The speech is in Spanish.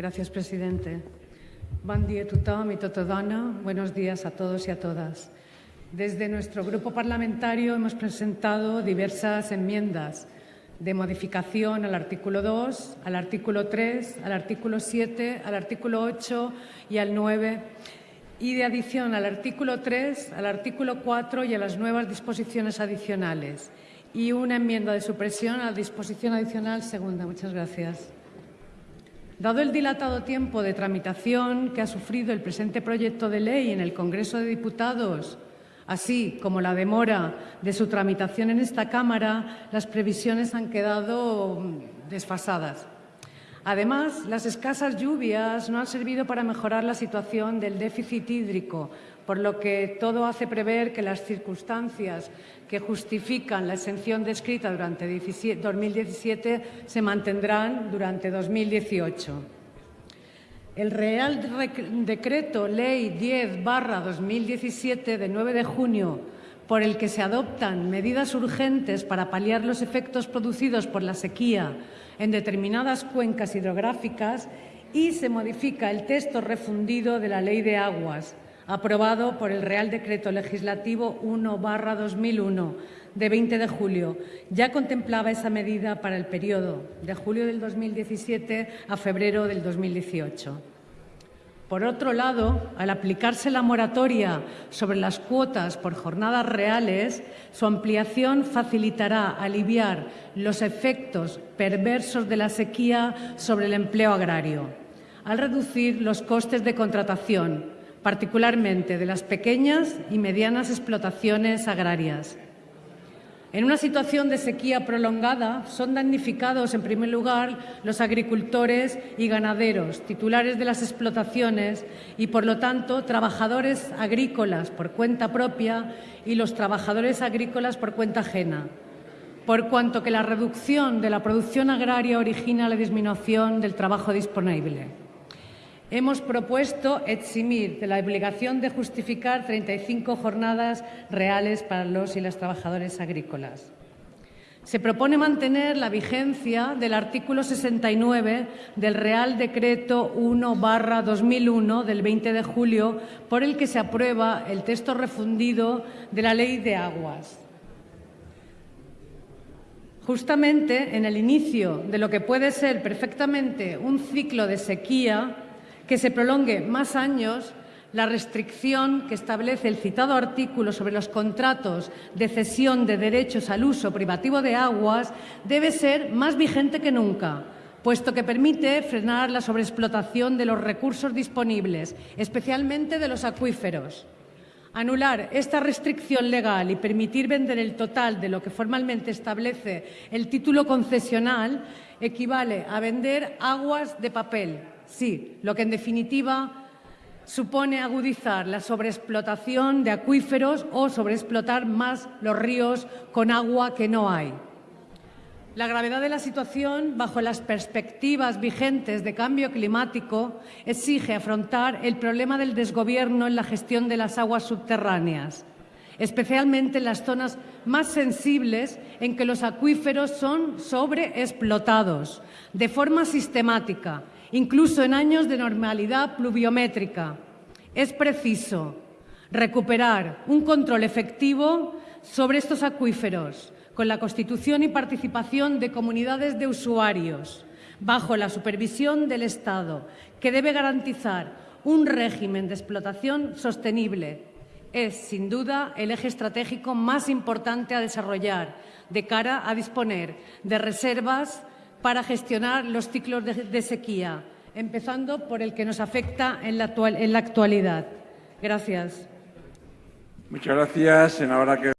Gracias, presidente. Buen día tothom y tota dona. Buenos días a todos y a todas. Desde nuestro grupo parlamentario hemos presentado diversas enmiendas de modificación al artículo 2, al artículo 3, al artículo 7, al artículo 8 y al 9 y de adición al artículo 3, al artículo 4 y a las nuevas disposiciones adicionales y una enmienda de supresión a la disposición adicional segunda. Muchas gracias. Dado el dilatado tiempo de tramitación que ha sufrido el presente proyecto de ley en el Congreso de Diputados, así como la demora de su tramitación en esta Cámara, las previsiones han quedado mm, desfasadas. Además, las escasas lluvias no han servido para mejorar la situación del déficit hídrico, por lo que todo hace prever que las circunstancias que justifican la exención descrita durante 2017 se mantendrán durante 2018. El Real Decreto Ley 10 2017 de 9 de junio por el que se adoptan medidas urgentes para paliar los efectos producidos por la sequía en determinadas cuencas hidrográficas y se modifica el texto refundido de la Ley de Aguas, aprobado por el Real Decreto Legislativo 1-2001 de 20 de julio. Ya contemplaba esa medida para el periodo de julio del 2017 a febrero del 2018. Por otro lado, al aplicarse la moratoria sobre las cuotas por jornadas reales, su ampliación facilitará aliviar los efectos perversos de la sequía sobre el empleo agrario, al reducir los costes de contratación, particularmente de las pequeñas y medianas explotaciones agrarias. En una situación de sequía prolongada son damnificados, en primer lugar, los agricultores y ganaderos, titulares de las explotaciones y, por lo tanto, trabajadores agrícolas por cuenta propia y los trabajadores agrícolas por cuenta ajena, por cuanto que la reducción de la producción agraria origina la disminución del trabajo disponible hemos propuesto eximir de la obligación de justificar 35 jornadas reales para los y las trabajadores agrícolas. Se propone mantener la vigencia del artículo 69 del Real Decreto 1-2001 del 20 de julio, por el que se aprueba el texto refundido de la Ley de Aguas. Justamente en el inicio de lo que puede ser perfectamente un ciclo de sequía, que se prolongue más años la restricción que establece el citado artículo sobre los contratos de cesión de derechos al uso privativo de aguas debe ser más vigente que nunca, puesto que permite frenar la sobreexplotación de los recursos disponibles, especialmente de los acuíferos. Anular esta restricción legal y permitir vender el total de lo que formalmente establece el título concesional equivale a vender aguas de papel, Sí, lo que en definitiva supone agudizar la sobreexplotación de acuíferos o sobreexplotar más los ríos con agua que no hay. La gravedad de la situación, bajo las perspectivas vigentes de cambio climático, exige afrontar el problema del desgobierno en la gestión de las aguas subterráneas, especialmente en las zonas más sensibles en que los acuíferos son sobreexplotados de forma sistemática incluso en años de normalidad pluviométrica. Es preciso recuperar un control efectivo sobre estos acuíferos con la constitución y participación de comunidades de usuarios bajo la supervisión del Estado, que debe garantizar un régimen de explotación sostenible. Es, sin duda, el eje estratégico más importante a desarrollar de cara a disponer de reservas para gestionar los ciclos de, sequía, empezando por el que nos afecta en la, actualidad. Gracias. Muchas gracias, senadora.